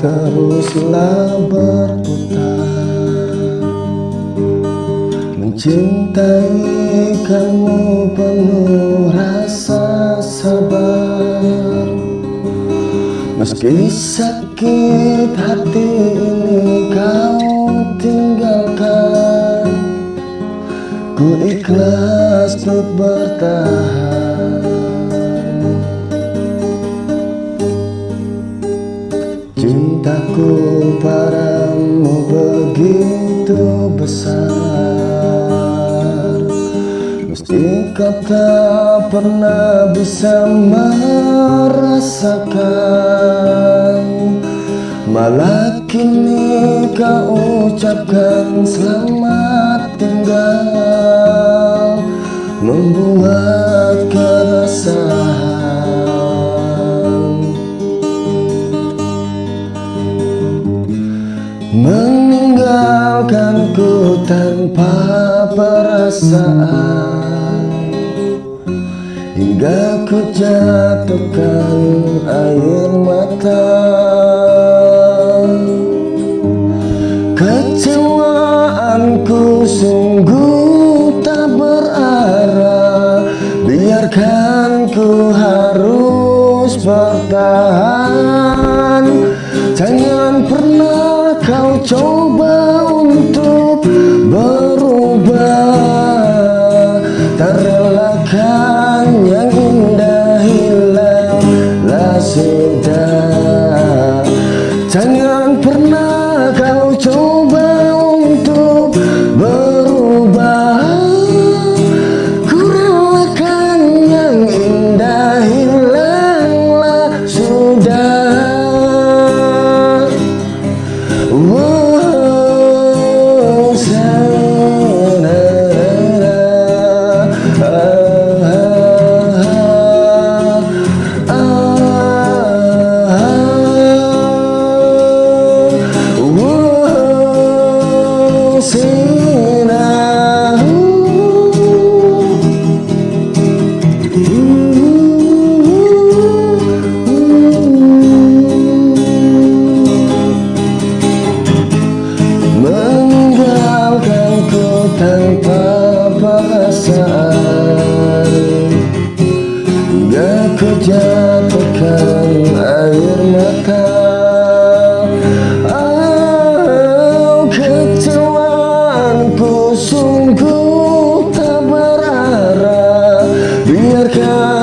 teruslah berputar Mencintai kamu penuh rasa sabar. Meski sakit hati ini kau tinggalkan Ku ikhlas untuk bertahan Cintaku padamu begitu besar. Mesti kau tak pernah bisa merasakan Malah kini kau ucapkan selamat tinggal Membuat Meninggalkanku tanpa perasaan. Hingga ku jatuhkan air mata. Kecewaanku sungguh tak berarah. Biarkan ku harus bertahan. Jangan pernah kau coba tanpa perasaan Gak ku jatuhkan air mata. Oh kecewaanku sungguh tak berarah. Biarkan